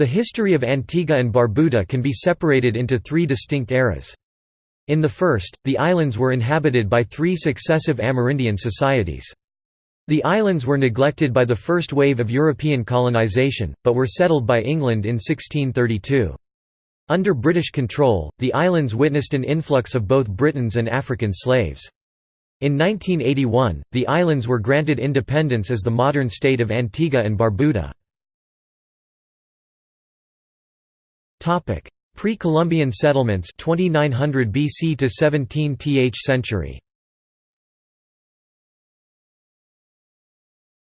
The history of Antigua and Barbuda can be separated into three distinct eras. In the first, the islands were inhabited by three successive Amerindian societies. The islands were neglected by the first wave of European colonization, but were settled by England in 1632. Under British control, the islands witnessed an influx of both Britons and African slaves. In 1981, the islands were granted independence as the modern state of Antigua and Barbuda. Pre-Columbian settlements 2900 BC to 17th century.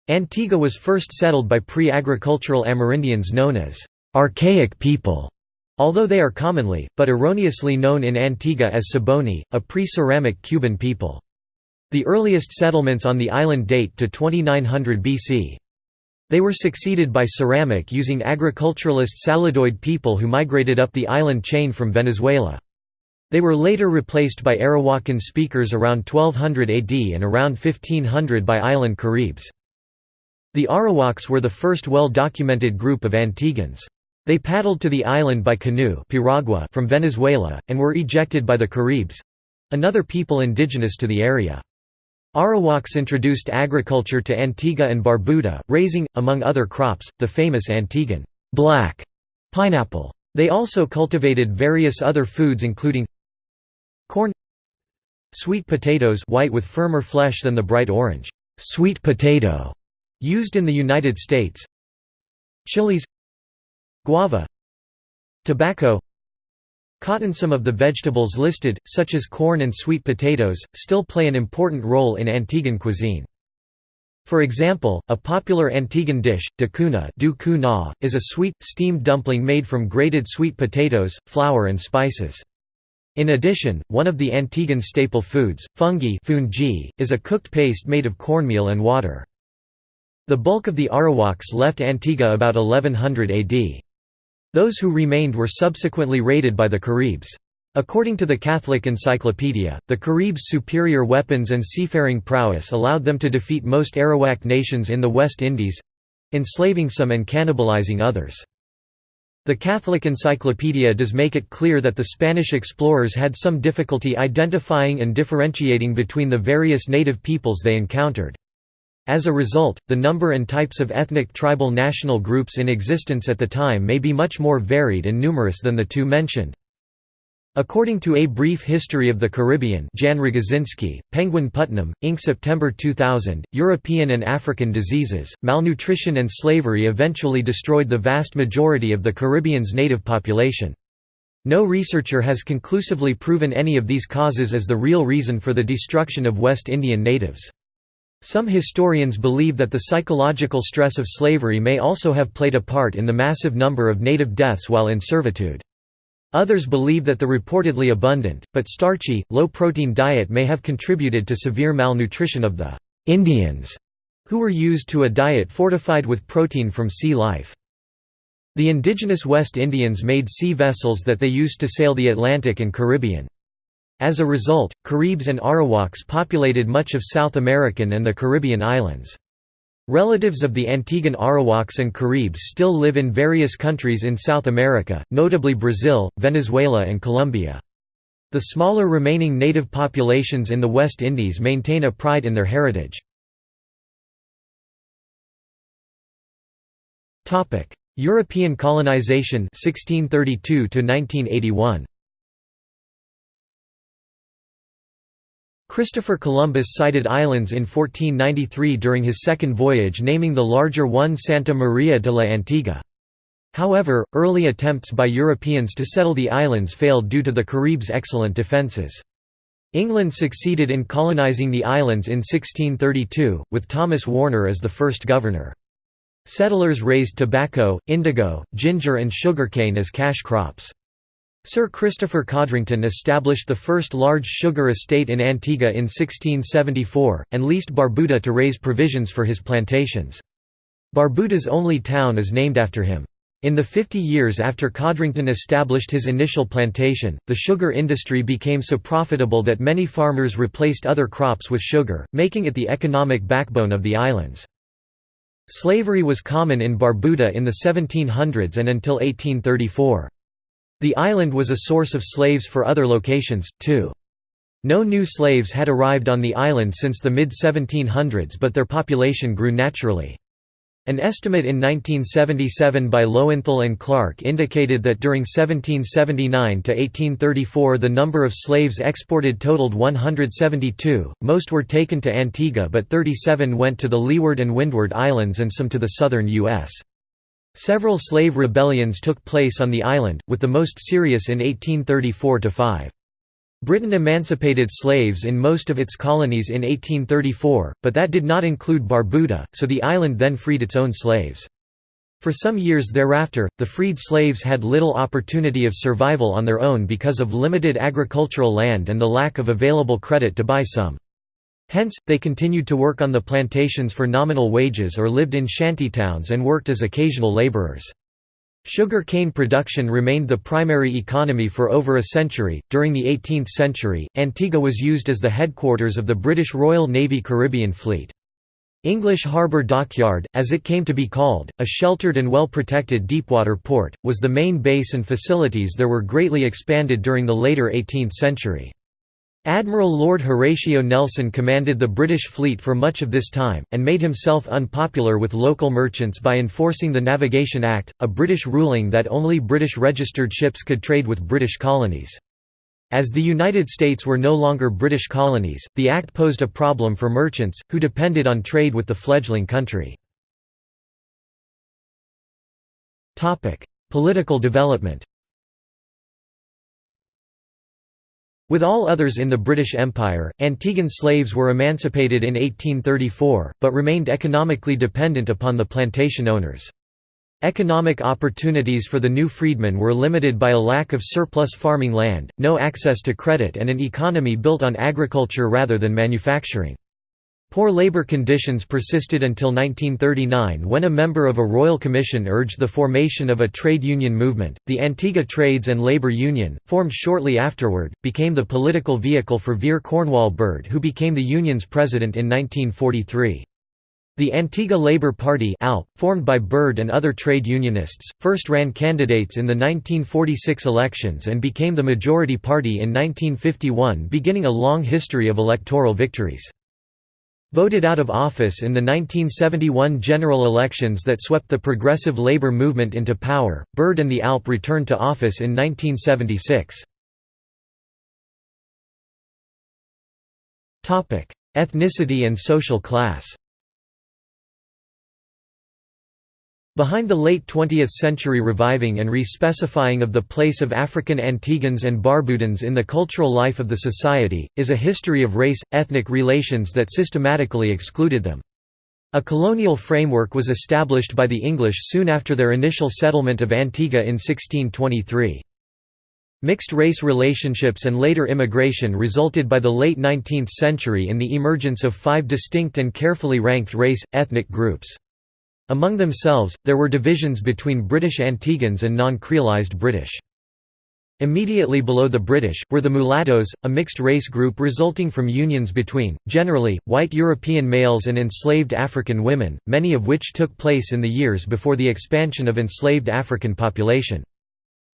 Antigua was first settled by pre-agricultural Amerindians known as archaic people, although they are commonly, but erroneously known in Antigua as Ciboney, a pre-ceramic Cuban people. The earliest settlements on the island date to 2900 BC. They were succeeded by ceramic using agriculturalist Saladoid people who migrated up the island chain from Venezuela. They were later replaced by Arawakan speakers around 1200 AD and around 1500 by island Caribs. The Arawaks were the first well-documented group of Antiguans. They paddled to the island by canoe from Venezuela, and were ejected by the Caribs—another people indigenous to the area. Arawaks introduced agriculture to Antigua and Barbuda, raising, among other crops, the famous Antiguan black pineapple. They also cultivated various other foods including corn sweet potatoes white with firmer flesh than the bright orange sweet potato Used in the United States Chilies Guava Tobacco Cotton Some of the vegetables listed, such as corn and sweet potatoes, still play an important role in Antiguan cuisine. For example, a popular Antiguan dish, dacuna is a sweet, steamed dumpling made from grated sweet potatoes, flour and spices. In addition, one of the Antiguan staple foods, fungi is a cooked paste made of cornmeal and water. The bulk of the Arawaks left Antigua about 1100 AD. Those who remained were subsequently raided by the Caribs. According to the Catholic Encyclopedia, the Caribs' superior weapons and seafaring prowess allowed them to defeat most Arawak nations in the West Indies—enslaving some and cannibalizing others. The Catholic Encyclopedia does make it clear that the Spanish explorers had some difficulty identifying and differentiating between the various native peoples they encountered. As a result, the number and types of ethnic tribal national groups in existence at the time may be much more varied and numerous than the two mentioned. According to A Brief History of the Caribbean Jan Rogozinski, Penguin Putnam, Inc. September 2000, European and African diseases, malnutrition and slavery eventually destroyed the vast majority of the Caribbean's native population. No researcher has conclusively proven any of these causes as the real reason for the destruction of West Indian natives. Some historians believe that the psychological stress of slavery may also have played a part in the massive number of native deaths while in servitude. Others believe that the reportedly abundant, but starchy, low-protein diet may have contributed to severe malnutrition of the «Indians», who were used to a diet fortified with protein from sea life. The indigenous West Indians made sea vessels that they used to sail the Atlantic and Caribbean. As a result, Caribs and Arawaks populated much of South American and the Caribbean islands. Relatives of the Antiguan Arawaks and Caribs still live in various countries in South America, notably Brazil, Venezuela and Colombia. The smaller remaining native populations in the West Indies maintain a pride in their heritage. European colonization 1632 1981. Christopher Columbus sighted islands in 1493 during his second voyage naming the larger one Santa Maria de la Antigua. However, early attempts by Europeans to settle the islands failed due to the Caribs' excellent defences. England succeeded in colonizing the islands in 1632, with Thomas Warner as the first governor. Settlers raised tobacco, indigo, ginger and sugarcane as cash crops. Sir Christopher Codrington established the first large sugar estate in Antigua in 1674, and leased Barbuda to raise provisions for his plantations. Barbuda's only town is named after him. In the 50 years after Codrington established his initial plantation, the sugar industry became so profitable that many farmers replaced other crops with sugar, making it the economic backbone of the islands. Slavery was common in Barbuda in the 1700s and until 1834. The island was a source of slaves for other locations, too. No new slaves had arrived on the island since the mid-1700s but their population grew naturally. An estimate in 1977 by Lowenthal and Clark indicated that during 1779 to 1834 the number of slaves exported totaled 172, most were taken to Antigua but 37 went to the Leeward and Windward Islands and some to the southern U.S. Several slave rebellions took place on the island, with the most serious in 1834–5. Britain emancipated slaves in most of its colonies in 1834, but that did not include Barbuda, so the island then freed its own slaves. For some years thereafter, the freed slaves had little opportunity of survival on their own because of limited agricultural land and the lack of available credit to buy some. Hence, they continued to work on the plantations for nominal wages or lived in shantytowns and worked as occasional laborers. Sugar cane production remained the primary economy for over a century. During the 18th century, Antigua was used as the headquarters of the British Royal Navy Caribbean Fleet. English Harbour Dockyard, as it came to be called, a sheltered and well-protected deepwater port, was the main base and facilities there were greatly expanded during the later 18th century. Admiral Lord Horatio Nelson commanded the British fleet for much of this time, and made himself unpopular with local merchants by enforcing the Navigation Act, a British ruling that only British registered ships could trade with British colonies. As the United States were no longer British colonies, the act posed a problem for merchants, who depended on trade with the fledgling country. Political development With all others in the British Empire, Antiguan slaves were emancipated in 1834, but remained economically dependent upon the plantation owners. Economic opportunities for the new freedmen were limited by a lack of surplus farming land, no access to credit and an economy built on agriculture rather than manufacturing. Poor labor conditions persisted until 1939 when a member of a royal commission urged the formation of a trade union movement. The Antigua Trades and Labor Union, formed shortly afterward, became the political vehicle for Vere Cornwall Bird, who became the union's president in 1943. The Antigua Labour Party ALP, formed by Bird and other trade unionists, first ran candidates in the 1946 elections and became the majority party in 1951 beginning a long history of electoral victories. Voted out of office in the 1971 general elections that swept the progressive labor movement into power, Bird and the ALP returned to office in 1976. Ethnicity and social class Behind the late 20th-century reviving and re-specifying of the place of African Antiguans and Barbudans in the cultural life of the society, is a history of race-ethnic relations that systematically excluded them. A colonial framework was established by the English soon after their initial settlement of Antigua in 1623. Mixed-race relationships and later immigration resulted by the late 19th century in the emergence of five distinct and carefully ranked race-ethnic groups. Among themselves, there were divisions between British Antiguans and non-creolized British. Immediately below the British, were the mulattoes, a mixed-race group resulting from unions between, generally, white European males and enslaved African women, many of which took place in the years before the expansion of enslaved African population.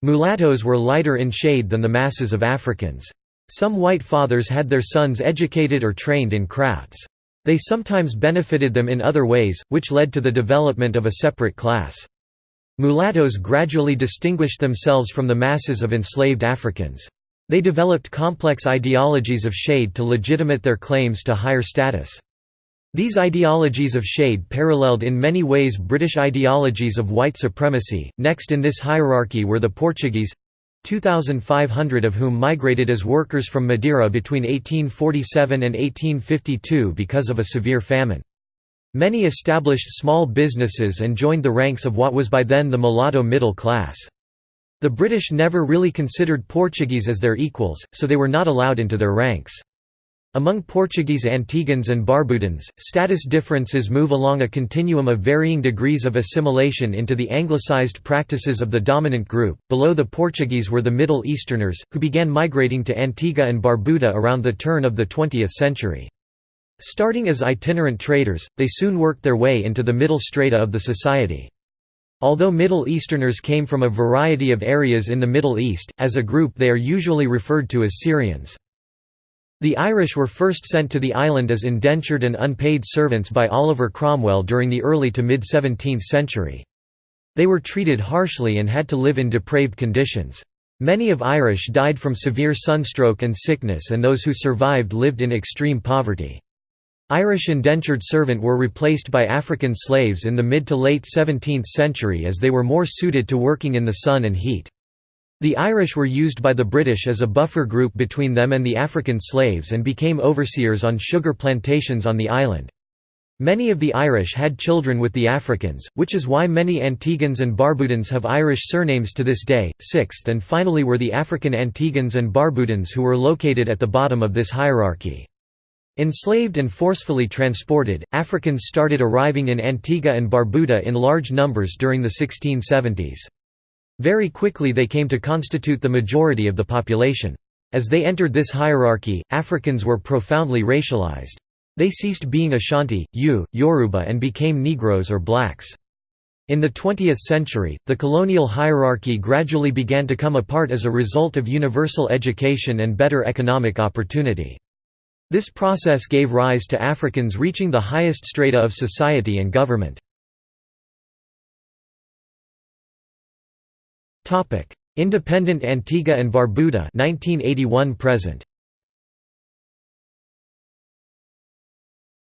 Mulattoes were lighter in shade than the masses of Africans. Some white fathers had their sons educated or trained in crafts. They sometimes benefited them in other ways, which led to the development of a separate class. Mulattoes gradually distinguished themselves from the masses of enslaved Africans. They developed complex ideologies of shade to legitimate their claims to higher status. These ideologies of shade paralleled in many ways British ideologies of white supremacy. Next in this hierarchy were the Portuguese 2,500 of whom migrated as workers from Madeira between 1847 and 1852 because of a severe famine. Many established small businesses and joined the ranks of what was by then the mulatto middle class. The British never really considered Portuguese as their equals, so they were not allowed into their ranks. Among Portuguese Antiguans and Barbudans, status differences move along a continuum of varying degrees of assimilation into the anglicized practices of the dominant group. Below the Portuguese were the Middle Easterners, who began migrating to Antigua and Barbuda around the turn of the 20th century. Starting as itinerant traders, they soon worked their way into the middle strata of the society. Although Middle Easterners came from a variety of areas in the Middle East, as a group they are usually referred to as Syrians. The Irish were first sent to the island as indentured and unpaid servants by Oliver Cromwell during the early to mid-17th century. They were treated harshly and had to live in depraved conditions. Many of Irish died from severe sunstroke and sickness and those who survived lived in extreme poverty. Irish indentured servant were replaced by African slaves in the mid to late 17th century as they were more suited to working in the sun and heat. The Irish were used by the British as a buffer group between them and the African slaves and became overseers on sugar plantations on the island. Many of the Irish had children with the Africans, which is why many Antiguans and Barbudans have Irish surnames to this day. Sixth and finally were the African Antiguans and Barbudans who were located at the bottom of this hierarchy. Enslaved and forcefully transported, Africans started arriving in Antigua and Barbuda in large numbers during the 1670s. Very quickly they came to constitute the majority of the population. As they entered this hierarchy, Africans were profoundly racialized. They ceased being Ashanti, Ewe, Yoruba and became Negroes or blacks. In the 20th century, the colonial hierarchy gradually began to come apart as a result of universal education and better economic opportunity. This process gave rise to Africans reaching the highest strata of society and government. Independent Antigua and Barbuda 1981 present.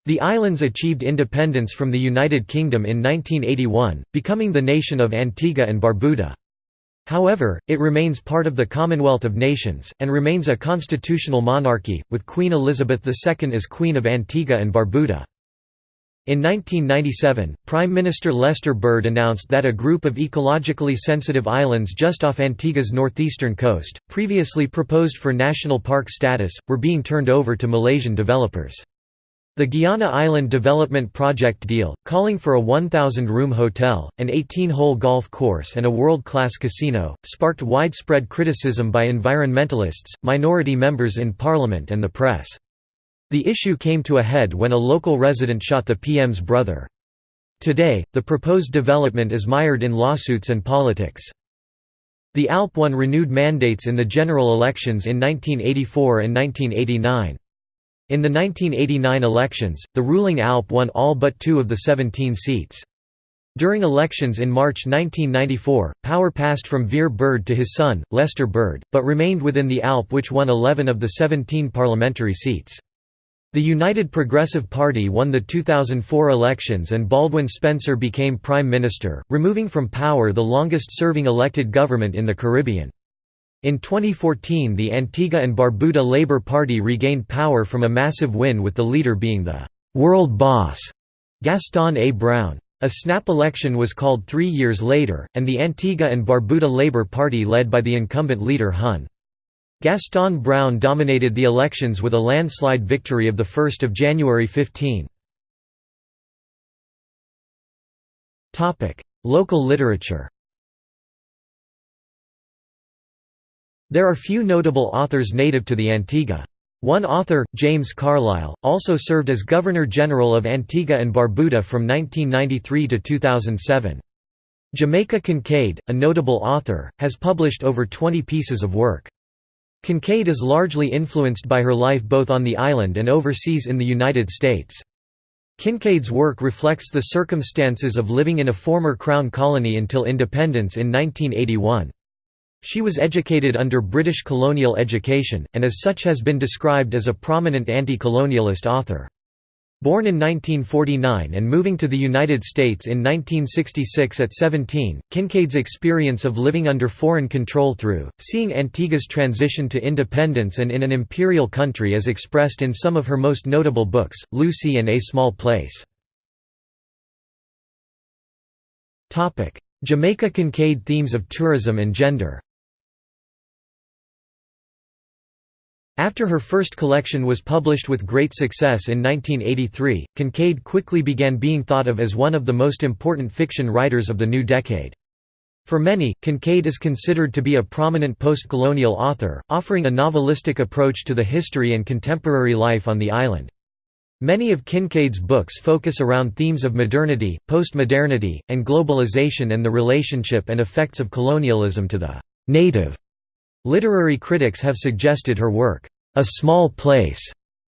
The islands achieved independence from the United Kingdom in 1981, becoming the nation of Antigua and Barbuda. However, it remains part of the Commonwealth of Nations, and remains a constitutional monarchy, with Queen Elizabeth II as Queen of Antigua and Barbuda. In 1997, Prime Minister Lester Bird announced that a group of ecologically sensitive islands just off Antigua's northeastern coast, previously proposed for national park status, were being turned over to Malaysian developers. The Guiana Island Development Project deal, calling for a 1,000-room hotel, an 18-hole golf course and a world-class casino, sparked widespread criticism by environmentalists, minority members in parliament and the press. The issue came to a head when a local resident shot the PM's brother. Today, the proposed development is mired in lawsuits and politics. The ALP won renewed mandates in the general elections in 1984 and 1989. In the 1989 elections, the ruling ALP won all but two of the 17 seats. During elections in March 1994, power passed from Vere Bird to his son, Lester Bird, but remained within the ALP which won 11 of the 17 parliamentary seats. The United Progressive Party won the 2004 elections and Baldwin Spencer became Prime Minister, removing from power the longest-serving elected government in the Caribbean. In 2014 the Antigua and Barbuda Labour Party regained power from a massive win with the leader being the «world boss» Gaston A. Brown. A snap election was called three years later, and the Antigua and Barbuda Labour Party led by the incumbent leader Hun. Gaston Brown dominated the elections with a landslide victory of 1 January 15. Local literature There are few notable authors native to the Antigua. One author, James Carlisle, also served as Governor-General of Antigua and Barbuda from 1993 to 2007. Jamaica Kincaid, a notable author, has published over 20 pieces of work. Kincaid is largely influenced by her life both on the island and overseas in the United States. Kincaid's work reflects the circumstances of living in a former Crown colony until independence in 1981. She was educated under British colonial education, and as such has been described as a prominent anti-colonialist author. Born in 1949 and moving to the United States in 1966 at 17, Kincaid's experience of living under foreign control through, seeing Antigua's transition to independence and in an imperial country is expressed in some of her most notable books, Lucy and A Small Place. Jamaica Kincaid themes of tourism and gender After her first collection was published with great success in 1983, Kincaid quickly began being thought of as one of the most important fiction writers of the new decade. For many, Kincaid is considered to be a prominent post-colonial author, offering a novelistic approach to the history and contemporary life on the island. Many of Kincaid's books focus around themes of modernity, postmodernity, and globalization and the relationship and effects of colonialism to the «native». Literary critics have suggested her work, A Small Place,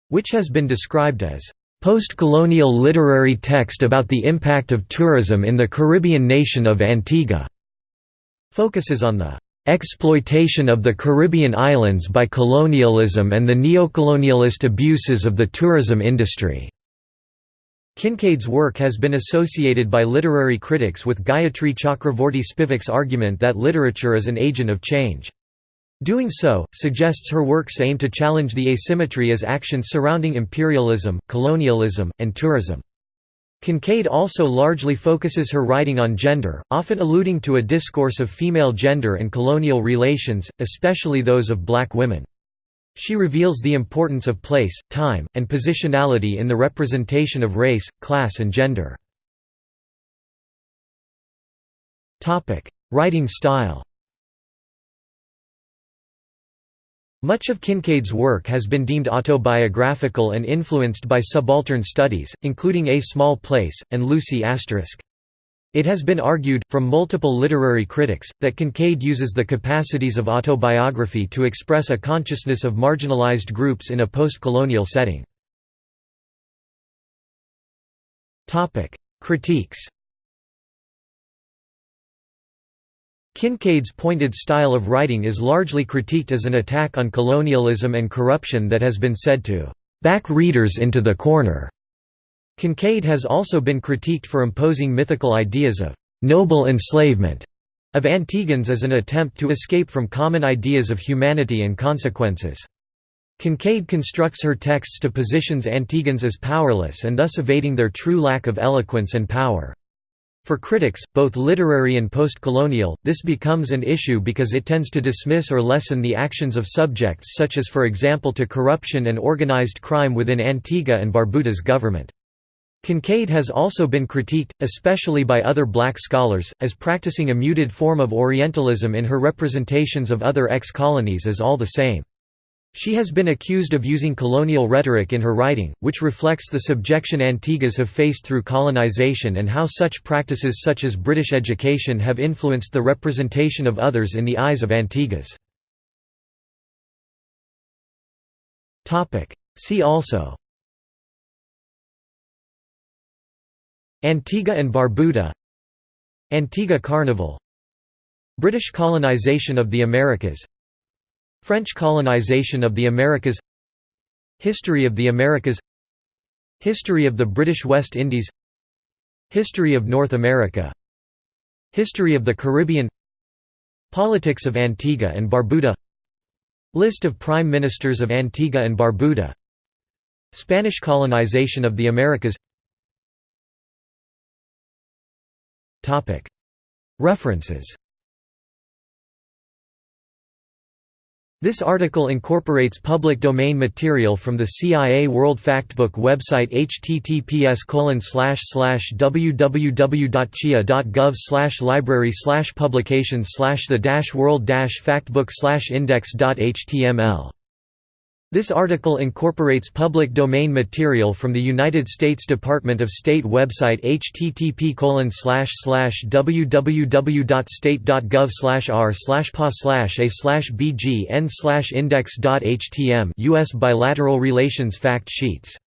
which has been described as post-colonial literary text about the impact of tourism in the Caribbean nation of Antigua, focuses on the exploitation of the Caribbean islands by colonialism and the neocolonialist abuses of the tourism industry. Kincaid's work has been associated by literary critics with Gayatri Chakravorty Spivak's argument that literature is an agent of change. Doing so, suggests her works aim to challenge the asymmetry as actions surrounding imperialism, colonialism, and tourism. Kincaid also largely focuses her writing on gender, often alluding to a discourse of female gender and colonial relations, especially those of black women. She reveals the importance of place, time, and positionality in the representation of race, class and gender. Writing style Much of Kincaid's work has been deemed autobiographical and influenced by subaltern studies, including A Small Place, and Lucy*. Asterisk. It has been argued, from multiple literary critics, that Kincaid uses the capacities of autobiography to express a consciousness of marginalized groups in a post-colonial setting. Critiques Kincaid's pointed style of writing is largely critiqued as an attack on colonialism and corruption that has been said to back readers into the corner. Kincaid has also been critiqued for imposing mythical ideas of noble enslavement of Antiguans as an attempt to escape from common ideas of humanity and consequences. Kincaid constructs her texts to positions Antiguans as powerless and thus evading their true lack of eloquence and power. For critics, both literary and post-colonial, this becomes an issue because it tends to dismiss or lessen the actions of subjects such as for example to corruption and organized crime within Antigua and Barbuda's government. Kincaid has also been critiqued, especially by other black scholars, as practicing a muted form of Orientalism in her representations of other ex-colonies as all the same. She has been accused of using colonial rhetoric in her writing, which reflects the subjection Antiguas have faced through colonization and how such practices such as British education have influenced the representation of others in the eyes of Antiguas. See also Antigua and Barbuda Antigua Carnival British colonization of the Americas French colonization of the Americas History of the Americas History of the British West Indies History of North America History of the Caribbean Politics of Antigua and Barbuda List of Prime Ministers of Antigua and Barbuda Spanish colonization of the Americas. References This article incorporates public domain material from the CIA World Factbook website https www.cia.gov library publications the world factbook index.html this article incorporates public domain material from the United States Department of State website http www.state.gov r pa a bgn index.htm US bilateral relations fact sheets